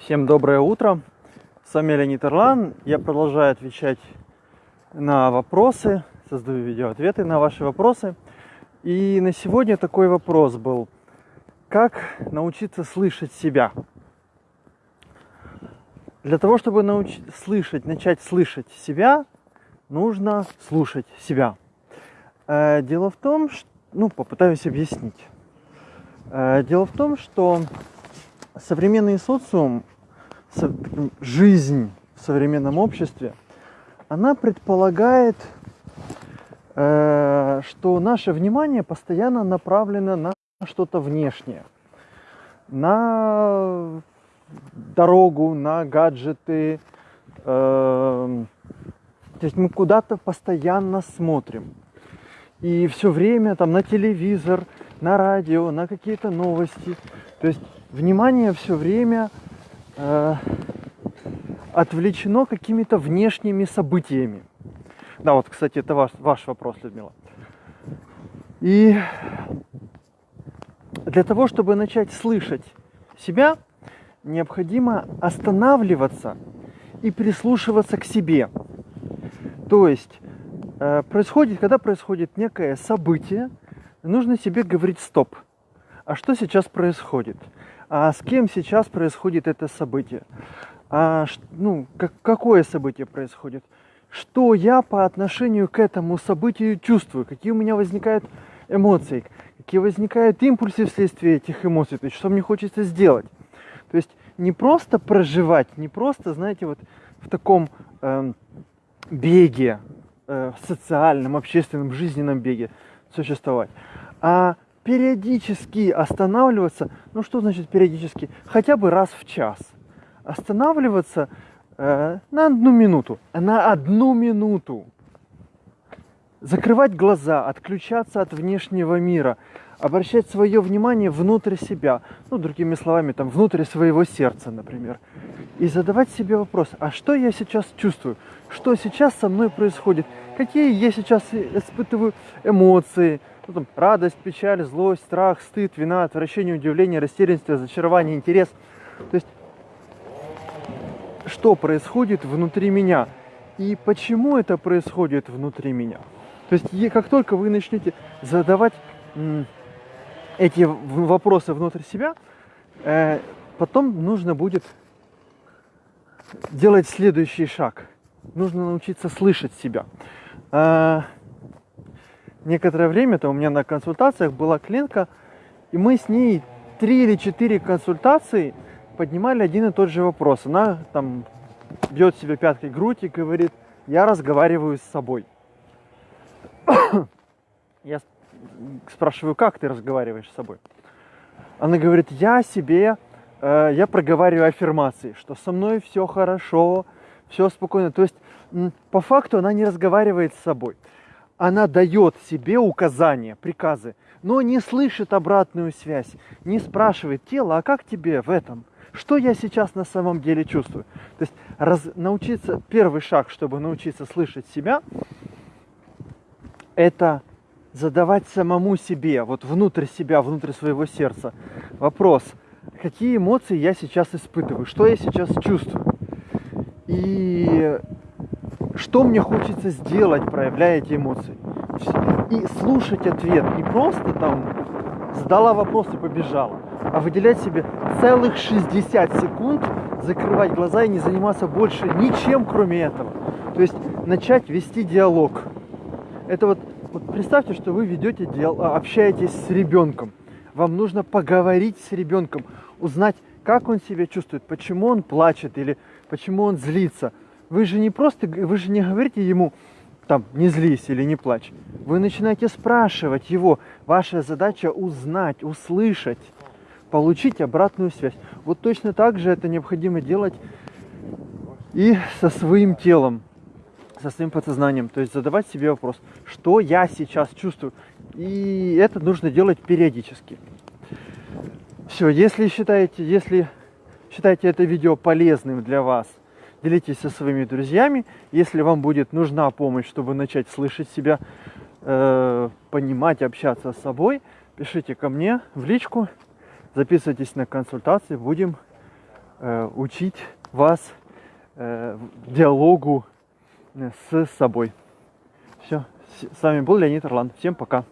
Всем доброе утро. С вами Леонид Ирлан. Я продолжаю отвечать на вопросы, создаю видеоответы на ваши вопросы. И на сегодня такой вопрос был. Как научиться слышать себя? Для того, чтобы научить слышать, начать слышать себя, нужно слушать себя. Э, дело в том, что, ну, попытаюсь объяснить. Э, дело в том, что современный социум, жизнь в современном обществе, она предполагает, э, что наше внимание постоянно направлено на что-то внешнее, на дорогу, на гаджеты. Э, то есть мы куда-то постоянно смотрим. И все время там на телевизор, на радио, на какие-то новости. То есть внимание все время э, отвлечено какими-то внешними событиями. Да, вот, кстати, это ваш, ваш вопрос, Людмила. И для того, чтобы начать слышать себя, необходимо останавливаться и прислушиваться к себе. То есть э, происходит, когда происходит некое событие, нужно себе говорить стоп. А что сейчас происходит? а с кем сейчас происходит это событие, а, ну, как, какое событие происходит, что я по отношению к этому событию чувствую, какие у меня возникают эмоции, какие возникают импульсы вследствие этих эмоций, то есть что мне хочется сделать. То есть не просто проживать, не просто, знаете, вот в таком э, беге, э, социальном, общественном, жизненном беге существовать, а периодически останавливаться. Ну что значит периодически? Хотя бы раз в час. Останавливаться э, на одну минуту. На одну минуту. Закрывать глаза, отключаться от внешнего мира, обращать свое внимание внутрь себя, ну, другими словами, там, внутрь своего сердца, например, и задавать себе вопрос, а что я сейчас чувствую, что сейчас со мной происходит, какие я сейчас испытываю эмоции, ну, там, радость, печаль, злость, страх, стыд, вина, отвращение, удивление, растерянность, разочарование, интерес. То есть, что происходит внутри меня и почему это происходит внутри меня. То есть, как только вы начнете задавать эти вопросы внутрь себя, э, потом нужно будет делать следующий шаг. Нужно научиться слышать себя. Э, некоторое время-то у меня на консультациях была клиентка, и мы с ней три или четыре консультации поднимали один и тот же вопрос. Она там бьет себе пяткой грудь и говорит, я разговариваю с собой. я спрашиваю, как ты разговариваешь с собой? Она говорит, я себе, э, я проговариваю аффирмации, что со мной все хорошо, все спокойно. То есть, по факту она не разговаривает с собой она дает себе указания, приказы, но не слышит обратную связь, не спрашивает тело, а как тебе в этом? Что я сейчас на самом деле чувствую? То есть раз, научиться, первый шаг, чтобы научиться слышать себя, это задавать самому себе, вот внутрь себя, внутрь своего сердца вопрос, какие эмоции я сейчас испытываю, что я сейчас чувствую. И что мне хочется сделать, проявляя эти эмоции. И слушать ответ, не просто там задала вопрос и побежала, а выделять себе целых 60 секунд, закрывать глаза и не заниматься больше ничем, кроме этого. То есть начать вести диалог. Это вот, вот представьте, что вы ведете диалог, общаетесь с ребенком. Вам нужно поговорить с ребенком, узнать, как он себя чувствует, почему он плачет или почему он злится – вы же не просто, вы же не говорите ему, там, не злись или не плачь. Вы начинаете спрашивать его. Ваша задача узнать, услышать, получить обратную связь. Вот точно так же это необходимо делать и со своим телом, со своим подсознанием. То есть задавать себе вопрос, что я сейчас чувствую. И это нужно делать периодически. Все, если считаете, если считаете это видео полезным для вас, делитесь со своими друзьями. Если вам будет нужна помощь, чтобы начать слышать себя, э, понимать, общаться с собой, пишите ко мне в личку, записывайтесь на консультации, будем э, учить вас э, диалогу с собой. Все. С вами был Леонид Орлан. Всем пока.